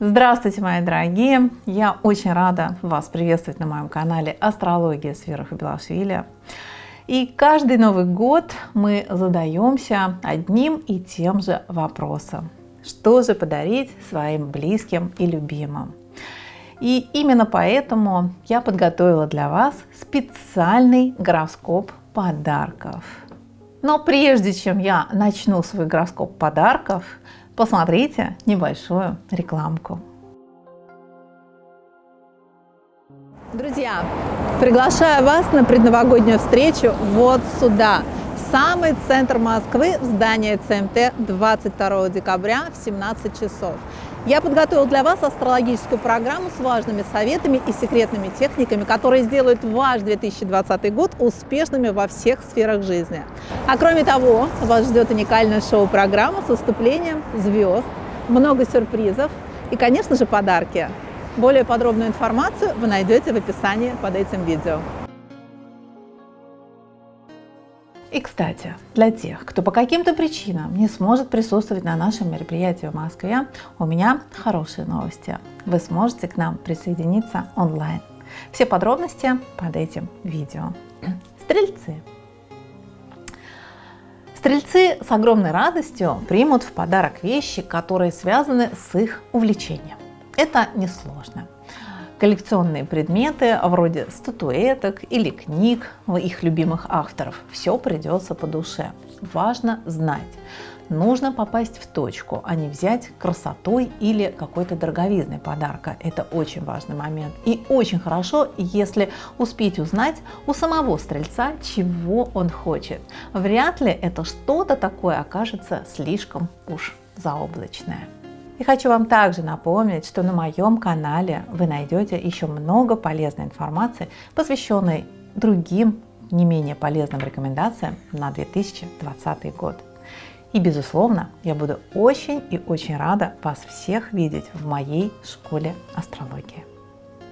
Здравствуйте, мои дорогие! Я очень рада вас приветствовать на моем канале Астрология с Белашвили. И каждый Новый год мы задаемся одним и тем же вопросом. Что же подарить своим близким и любимым? И именно поэтому я подготовила для вас специальный гороскоп подарков. Но прежде чем я начну свой гороскоп подарков, посмотрите небольшую рекламку. Друзья, приглашаю вас на предновогоднюю встречу вот сюда, самый центр Москвы, в здание ЦМТ 22 декабря в 17 часов. Я подготовил для вас астрологическую программу с важными советами и секретными техниками, которые сделают ваш 2020 год успешными во всех сферах жизни. А кроме того, вас ждет уникальная шоу-программа с выступлением звезд, много сюрпризов и, конечно же, подарки. Более подробную информацию вы найдете в описании под этим видео. И, кстати, для тех, кто по каким-то причинам не сможет присутствовать на нашем мероприятии в Москве, у меня хорошие новости. Вы сможете к нам присоединиться онлайн. Все подробности под этим видео. Стрельцы. Стрельцы с огромной радостью примут в подарок вещи, которые связаны с их увлечением. Это несложно коллекционные предметы вроде статуэток или книг их любимых авторов. Все придется по душе. Важно знать. Нужно попасть в точку, а не взять красотой или какой-то дороговизной подарка. Это очень важный момент. И очень хорошо, если успеть узнать у самого стрельца, чего он хочет. Вряд ли это что-то такое окажется слишком уж заоблачное. И хочу вам также напомнить, что на моем канале вы найдете еще много полезной информации, посвященной другим не менее полезным рекомендациям на 2020 год. И безусловно, я буду очень и очень рада вас всех видеть в моей школе астрологии.